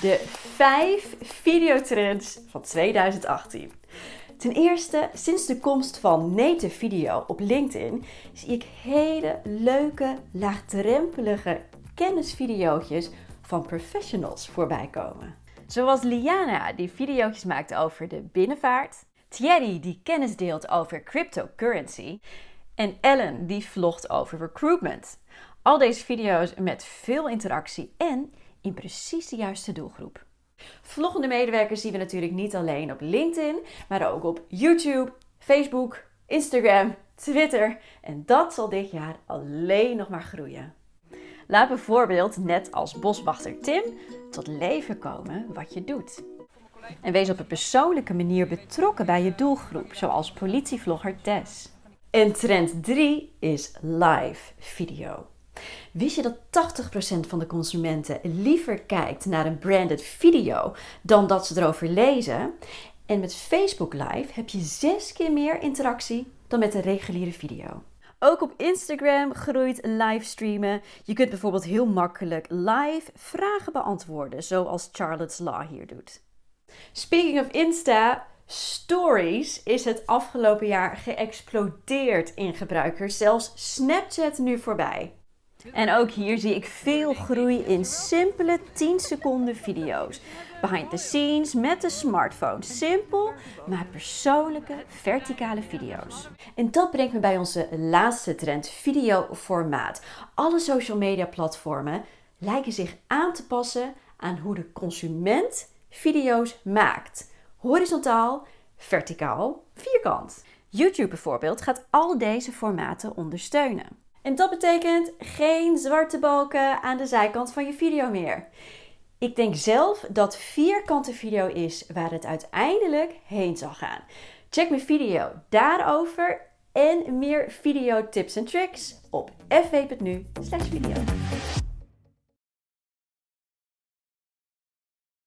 De 5 videotrends van 2018. Ten eerste, sinds de komst van native video op LinkedIn zie ik hele leuke, laagdrempelige kennisvideo's van professionals voorbij komen. Zoals Liana die video's maakt over de binnenvaart, Thierry die kennis deelt over cryptocurrency en Ellen die vlogt over recruitment. Al deze video's met veel interactie en in precies de juiste doelgroep. Vloggende medewerkers zien we natuurlijk niet alleen op LinkedIn, maar ook op YouTube, Facebook, Instagram, Twitter. En dat zal dit jaar alleen nog maar groeien. Laat bijvoorbeeld, net als boswachter Tim, tot leven komen wat je doet. En wees op een persoonlijke manier betrokken bij je doelgroep, zoals politievlogger Tess. En trend 3 is live video. Wist je dat 80% van de consumenten liever kijkt naar een branded video dan dat ze erover lezen? En met Facebook Live heb je zes keer meer interactie dan met een reguliere video. Ook op Instagram groeit livestreamen. Je kunt bijvoorbeeld heel makkelijk live vragen beantwoorden, zoals Charlotte's Law hier doet. Speaking of Insta, Stories is het afgelopen jaar geëxplodeerd in gebruikers, zelfs Snapchat nu voorbij. En ook hier zie ik veel groei in simpele 10 seconden video's. Behind the scenes met de smartphone. Simpel, maar persoonlijke verticale video's. En dat brengt me bij onze laatste trend, videoformaat. Alle social media platformen lijken zich aan te passen aan hoe de consument video's maakt. Horizontaal, verticaal, vierkant. YouTube bijvoorbeeld gaat al deze formaten ondersteunen. En dat betekent geen zwarte balken aan de zijkant van je video meer. Ik denk zelf dat vierkante video is waar het uiteindelijk heen zal gaan. Check mijn video daarover en meer video tips en tricks op fw.nu video.